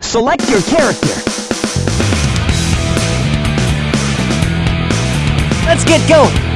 Select your character. Let's get going.